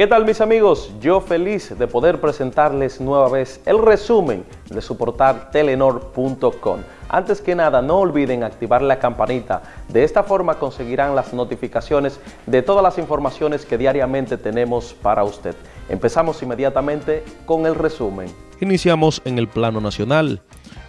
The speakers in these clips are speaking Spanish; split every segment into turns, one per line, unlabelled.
¿Qué tal mis amigos? Yo feliz de poder presentarles nueva vez el resumen de su telenor.com. Antes que nada, no olviden activar la campanita. De esta forma conseguirán las notificaciones de todas las informaciones que diariamente tenemos para usted. Empezamos inmediatamente con el resumen.
Iniciamos en el plano nacional.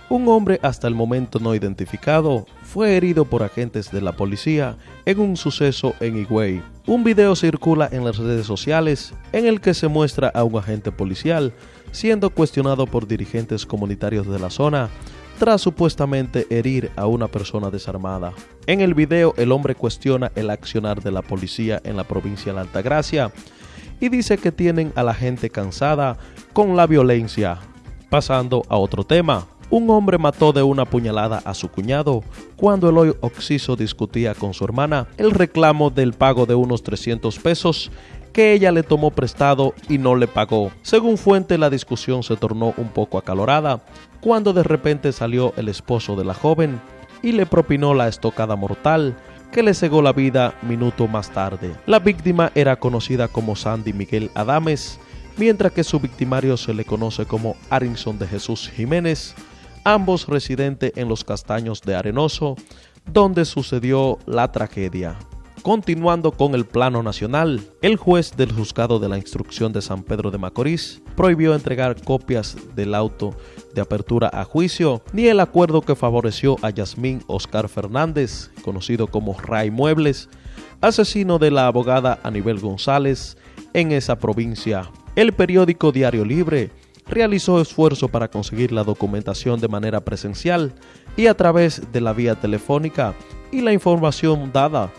Un hombre hasta el momento no identificado fue herido por agentes de la policía en un suceso en Higüey. Un video circula en las redes sociales en el que se muestra a un agente policial siendo cuestionado por dirigentes comunitarios de la zona tras supuestamente herir a una persona desarmada. En el video el hombre cuestiona el accionar de la policía en la provincia de Altagracia y dice que tienen a la gente cansada con la violencia. Pasando a otro tema, un hombre mató de una puñalada a su cuñado cuando el hoy Oxiso discutía con su hermana el reclamo del pago de unos 300 pesos que ella le tomó prestado y no le pagó. Según fuente, la discusión se tornó un poco acalorada cuando de repente salió el esposo de la joven y le propinó la estocada mortal que le cegó la vida minuto más tarde. La víctima era conocida como Sandy Miguel Adames, mientras que su victimario se le conoce como Arinson de Jesús Jiménez, ambos residentes en los Castaños de Arenoso, donde sucedió la tragedia. Continuando con el plano nacional, el juez del juzgado de la instrucción de San Pedro de Macorís prohibió entregar copias del auto de apertura a juicio ni el acuerdo que favoreció a Yasmín Oscar Fernández, conocido como Ray Muebles, asesino de la abogada Anibel González en esa provincia. El periódico Diario Libre realizó esfuerzo para conseguir la documentación de manera presencial y a través de la vía telefónica y la información dada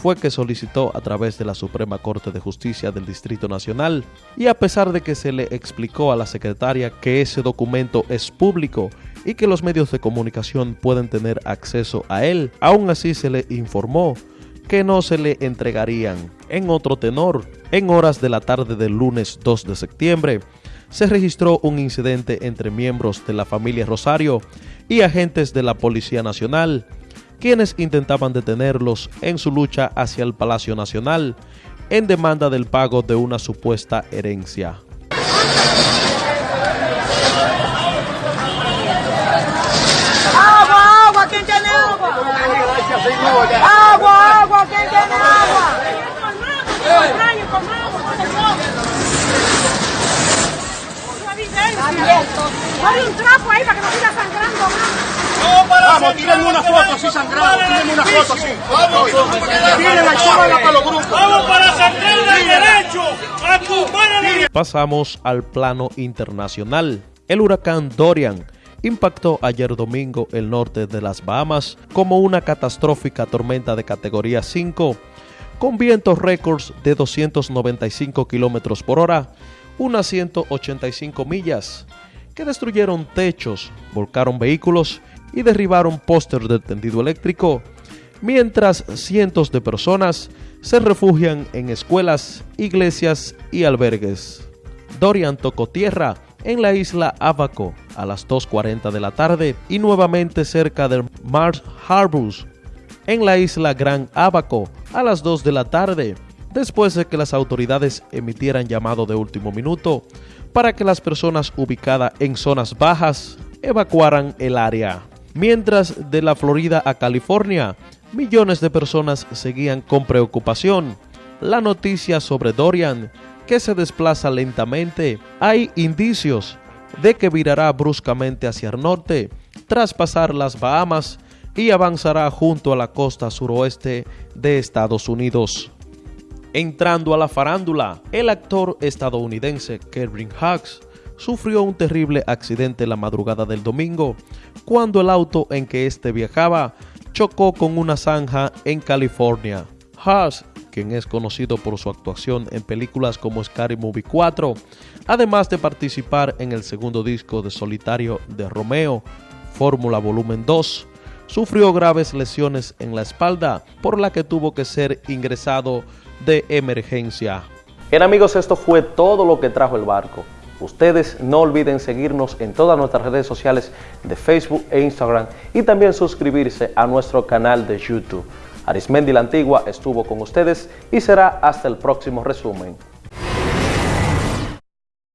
fue que solicitó a través de la Suprema Corte de Justicia del Distrito Nacional y a pesar de que se le explicó a la secretaria que ese documento es público y que los medios de comunicación pueden tener acceso a él, aún así se le informó que no se le entregarían. En otro tenor, en horas de la tarde del lunes 2 de septiembre, se registró un incidente entre miembros de la familia Rosario y agentes de la Policía Nacional, quienes intentaban detenerlos en su lucha hacia el Palacio Nacional en demanda del pago de una supuesta herencia.
¡Agua, agua! ¿Quién tiene agua? ¡Agua, agua! ¿Quién tiene agua? Hay un trapo ahí para que no siga sangrando más.
Vamos, tírenme una foto así sangrado, tírenme una foto así. Tírenla y súbanla para los grupos.
Vamos para sangrar el derecho a tumbar el
Pasamos al plano internacional. El huracán Dorian impactó ayer domingo el norte de las Bahamas como una catastrófica tormenta de categoría 5 con vientos récords de 295 kilómetros por hora, unas 185 millas, destruyeron techos, volcaron vehículos y derribaron póster del tendido eléctrico, mientras cientos de personas se refugian en escuelas, iglesias y albergues. Dorian tocó tierra en la isla Abaco a las 2.40 de la tarde y nuevamente cerca de Mars Harbors en la isla Gran Abaco a las 2 de la tarde, después de que las autoridades emitieran llamado de último minuto para que las personas ubicadas en zonas bajas evacuaran el área. Mientras de la Florida a California, millones de personas seguían con preocupación. La noticia sobre Dorian, que se desplaza lentamente, hay indicios de que virará bruscamente hacia el norte, tras pasar las Bahamas y avanzará junto a la costa suroeste de Estados Unidos. Entrando a la farándula, el actor estadounidense Kevin Hughes sufrió un terrible accidente la madrugada del domingo cuando el auto en que éste viajaba chocó con una zanja en California. Hughes, quien es conocido por su actuación en películas como Scary Movie 4, además de participar en el segundo disco de solitario de Romeo, Fórmula Volumen 2, sufrió graves lesiones en la espalda por la que tuvo que ser ingresado de emergencia.
Bien amigos, esto fue todo lo que trajo el barco. Ustedes no olviden seguirnos en todas nuestras redes sociales de Facebook e Instagram y también suscribirse a nuestro canal de YouTube. Arismendi la Antigua estuvo con ustedes y será hasta el próximo resumen.